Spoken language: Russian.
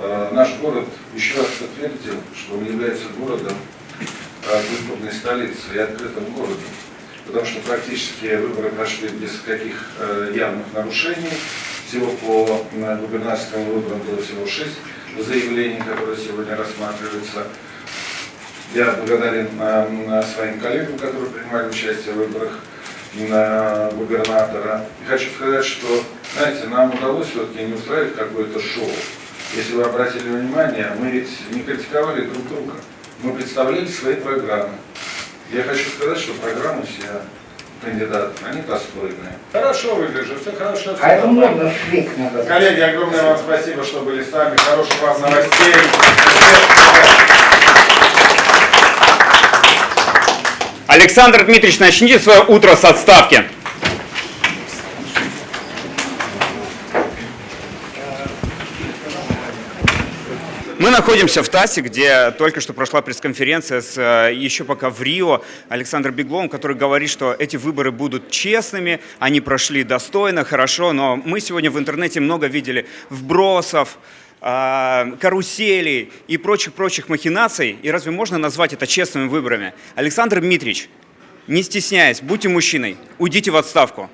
э, наш город еще раз подтвердил, что он является городом э, культурной столицы и открытым городом. Потому что практически выборы прошли без каких э, явных нарушений. Всего по губернаторским выборам было всего шесть заявлений, которые сегодня рассматриваются. Я благодарен своим коллегам, которые принимали участие в выборах на губернатора. И хочу сказать, что, знаете, нам удалось все-таки не устраивать какое-то шоу. Если вы обратили внимание, мы ведь не критиковали друг друга. Мы представляли свои программы. Я хочу сказать, что программы все кандидатов, они достойные. Хорошо выгляжу, все хорошо. А это можно швейк надо. Коллеги, огромное вам спасибо, что были с нами. Хороших вам новостей. Александр Дмитриевич, начните свое утро с отставки. Мы находимся в ТАССе, где только что прошла пресс-конференция с э, еще пока в Рио Александр Бегловым, который говорит, что эти выборы будут честными, они прошли достойно, хорошо, но мы сегодня в интернете много видели вбросов, э, каруселей и прочих-прочих махинаций. И разве можно назвать это честными выборами? Александр Дмитриевич, не стесняясь, будьте мужчиной, уйдите в отставку.